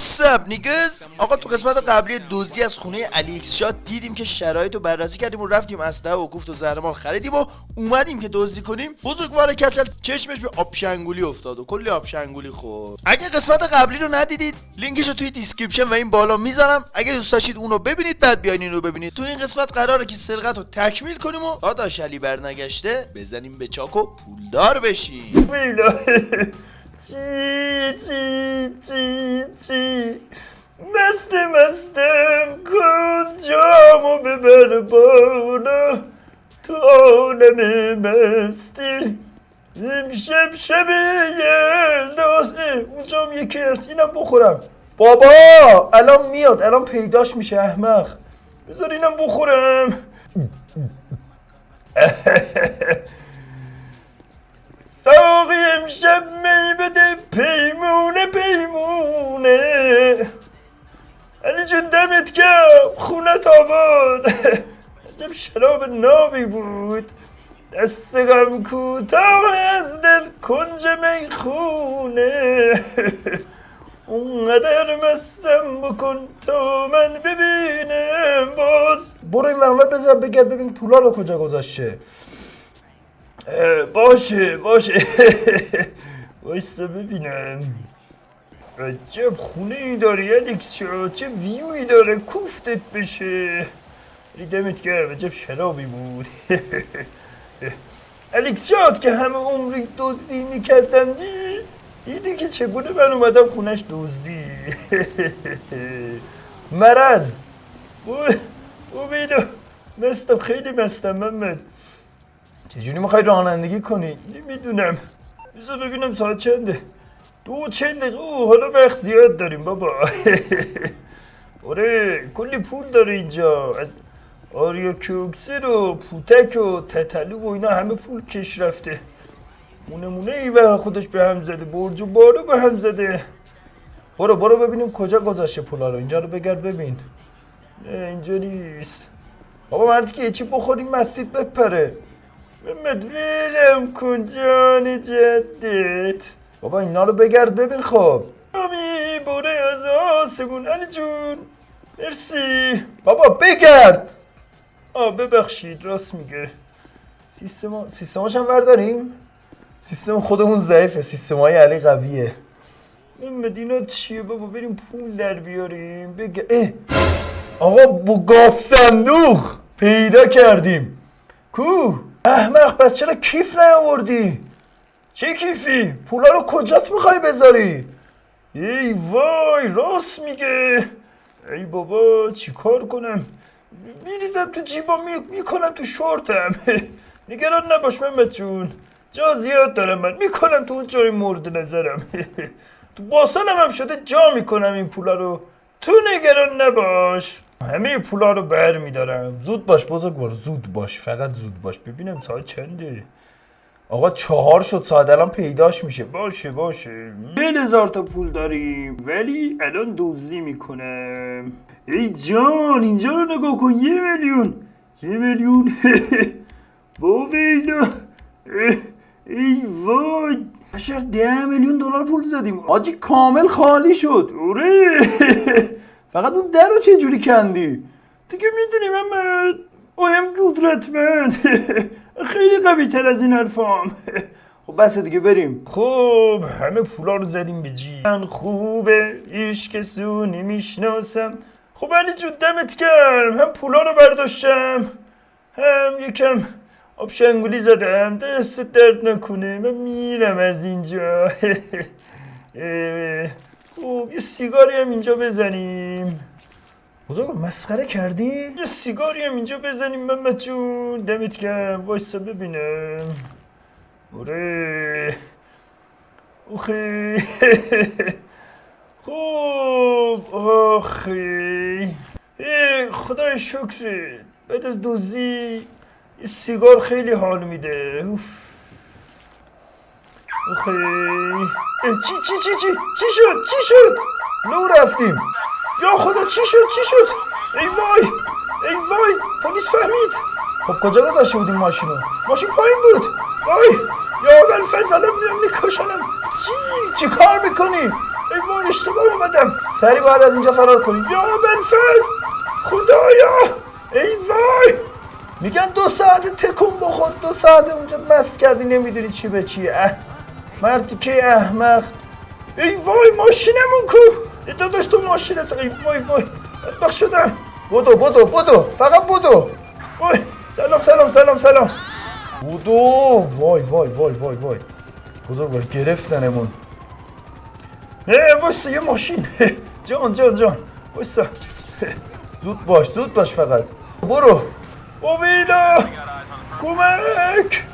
What's up niggas آقا تو قسمت قبلی دزدی از خونه علی ایکس شات دیدیم که شرایط رو بررسی کردیم و رفتیم اسلحه و کوفت و زهرمار خریدیم و اومدیم که دزدی کنیم. بزرگوار کچل چشمش به آبشنگولی افتاد و کلی آبشنگولی خورد. اگه قسمت قبلی رو ندیدید لینکش رو توی description و این بالا می‌ذارم. اگه دوست داشتید اونو ببینید بعد بیاین این رو ببینید. تو این قسمت قراره که سرقت رو تکمیل کنیم و داداش علی برنگشته بزنیم به چاک پولدار بشیم. چی چی چی چی مست مستم کن جامو ببر بالا تو عالم مستی امشب شب یلداز اونجام یکی هست اینم بخورم بابا الان میاد الان پیداش میشه احمق بذار اینم بخورم ساقی امشب می بده پیمونه پیمونه علی جون دمت گرم خونت آباد عجب شراب نابی بود دست غم کوتاه از دل کنج می‌خونه اونقدر مستم بکن تا من ببینم باز برو این ورانور بزن بگرد ببین پولا رو کجا گذاشته باشه باشه وایستا ببینم عجب خونه ای داری الکس چه ویوی داره کوفتت بشه دمت گرم عجب شرابی بود الکس شاد که همه عمری دزدی می‌کردم دی دیدی که چگونه من اومدم خونش دزدی مرز او بیدو مستم خیلی مستم محمد چجوری می‌خوای رانندگی کنی؟ نمی‌دونم. بذار ببینم ساعت چنده. دو چند دقیقه. اوه، حالا وقت زیاد داریم بابا. آره کلی پول داره اینجا. از آریا کوکسر و پوتک و تتلو و اینا همه پول کش رفته. مونه مونه ای خودش به هم زده. برج و بارو به هم زده. برو برو ببینیم کجا گذاشته پولا رو. اینجا رو بگرد ببین. نه اینجا نیست. بابا مردی که یه چی بخوریم مسجد بپره. محمد ویلم کن جان جدت بابا اینا رو بگرد ببین خب. امی باره از آسمون. علی جون مرسی. بابا بگرد. آه ببخشید راست میگه. سیستما سیستماش هم برداریم سیستم خودمون ضعیفه سیستم های علی قویه. محمد اینا چیه بابا؟ بریم پول در بیاریم. بگه اه. آقا با گاف صندوق پیدا کردیم. کو؟ احمق پس چرا کیف نیاوردی؟ چه کیفی؟ پولا رو کجات می‌خوای بذاری؟ ای وای راست میگه. ای بابا چیکار کنم؟ میریزم تو جیبا می... می‌کنم تو شورتم. نگران نباش محمد جون. جا زیاد دارم من. می‌کنم تو اون جای مورد نظرم. تو باسنم هم شده جا می‌کنم این پولا رو. تو نگران نباش. همه پولا رو بر میدارم زود باش بزرگوار زود باش فقط زود باش. ببینم ساعت چنده؟ آقا چهار شد ساعت الان پیداش میشه. باشه باشه. یه هزار تا پول داریم ولی الان دزدی می‌کنم. ای جان اینجا رو نگاه کن. یه میلیون. یه میلیون. ویلا ای وای. بشر ده میلیون دلار پول زدیم. آجی کامل خالی شد. اوره. فقط اون در رو چه جوری کندی؟ دیگه می‌دونی محمد آیم قدرتمند خیلی قوی تر از این حرفام. خب بس دیگه بریم. خب همه پولا رو زدیم به جی من خوبه ایش کسو نمی‌شناسم خب علی جون دمت گرم. هم پولا رو برداشتم هم یکم آب شنگولی زدم. دست درد نکنه من میرم از اینجا. خب یه سیگاری هم اینجا بزنیم. بزرگ مسخره کردی؟ یه سیگاری هم اینجا بزنیم محمد جون. دمت گرم وایستا ببینم. آره. اوخی. خوب آخی. ای خدای شکر. بعد از دوزی یه سیگار خیلی حال میده. اه، چی چی چی چی چی شد؟ چی شد؟ لو رفتیم. یا خدا چی شد؟ چی شد؟ ای وای ای وای پلیس فهمید. خب کجا گذاشته بودیم ماشینو ماشین پایین بود. وای یا اول فضل میام میکشنم. چی؟ چی کار می‌کنی؟ ای وای اشتباه اومدم. سری باید از اینجا فرار کنیم یا بنفز خدایا. ای وای. میگن دو ساعت تکون بخور دو ساعت اونجا مست کردی نمی‌دونی چی به چیه. اه. مردی که احمق؟ ای وای ماشینمون کو! ای داداش تو ماشینت. ای وای وای. بدبخ شدم. بودو بودو بودو فقط بودو وای. سلام سلام سلام سلام. بودو وای وای وای وای وای. بزرگ گرفتنمون. وایسا یه ماشین. جان جان جان. وایسا زود باش زود باش فقط. برو. اویلا کمک.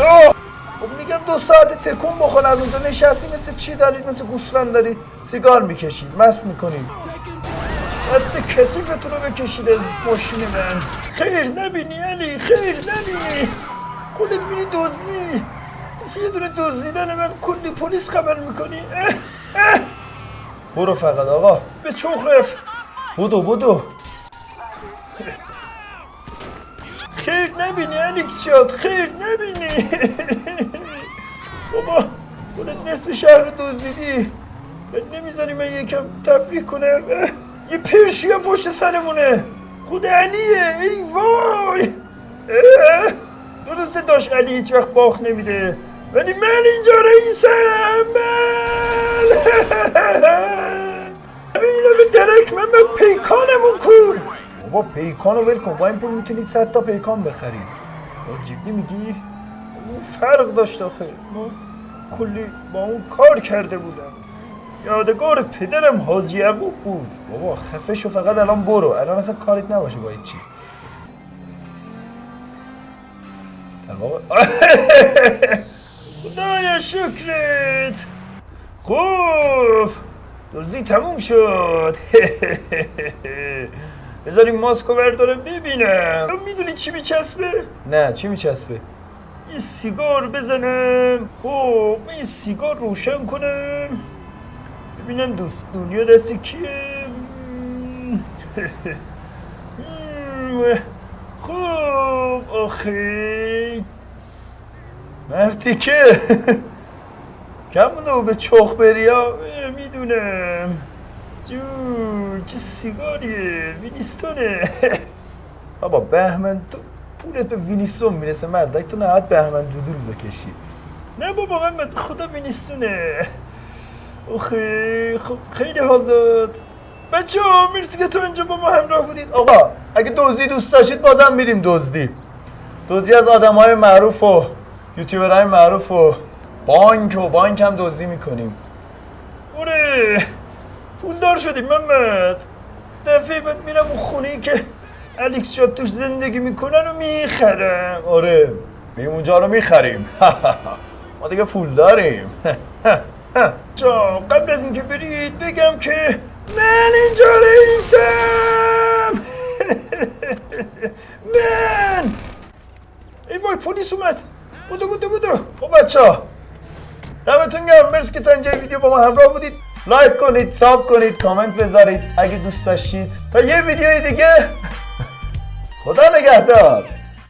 آه! خب میگم دو ساعت تکون بخور از اونجا نشستی مثل چی دارید مثل گوسفند داری سیگار می‌کشی مست می‌کنی. دست کسیفتون رو بکشید از ماشین من. خیر نبینی علی خیر نبینی. خودت بینی دزدی. مثل یه دونه دزدیدن من کلی پلیس خبر می‌کنی. اه اه. برو فقط آقا. به چوخ رفت بودو نبینی الیکس شاد خیر نبینی. بابا خودت نصف شهر رو دزدیدی. بهت نمی‌ذاری من یکم تفریح کنم. یه پرشیا پشت سرمونه. خود علیه ای وای. درسته داشت علی هیچ وقت باخ نمیده. ولی من اینجا رئیسم. بابا پیکان رو ول با این پول می‌تونید صد تا پیکان بخرید. جدی میگی؟ اون فرق داشت آخه. ما کلی با اون کار کرده بودم. یادگار پدرم حاجی یعقوب بود. بابا خفه شو فقط الان برو. الان اصلا کاریت نباشه با چی خدایا شکرت. خوب. دزدی تموم شد. بذاریم ماسکو بردارم ببینم می‌دونی چی میچسبه؟ نه چی میچسبه؟ یه سیگار بزنم خب من یه سیگار روشن کنم ببینم دوست دنیا دست کیه. خب آخه. مردی که. کمونو به چخ بری ها؟ می‌دونم. جون چه سیگاریه وینیستونه بابا بهمن تو پولت به وینیستون می‌رسه مردک تو نهاد بهمن دودول بکشی نه بابا من خدا وینیستونه اوخی خب خیلی حال داد بچه ها مرسی که تو اینجا با ما همراه بودید آقا اگه دوزی دوست داشتید بازم میریم دزدی دزدی از آدم های معروف و یوتیوبرهای معروف و بانک و بانک هم دزدی می‌کنیم اوره پولدار شدیم محمد. دفعه بعد میرم اون خونه که الیکس شاد توش زندگی می‌کنن و می‌خرم. آره میریم اونجا رو می‌خریم. ما دیگه پول داریم جا قبل از اینکه برید بگم که من اینجا رئیسم. من. ای وای پلیس اومد. بودو بودو بودو. خب بچه ها دمتون گرم. مرسی که تا اینجا ویدیو با ما همراه بودید. لایک کنید ساب کنید کامنت بذارید اگه دوست داشتید. تا یه ویدیوی دیگه. خدا نگهدار.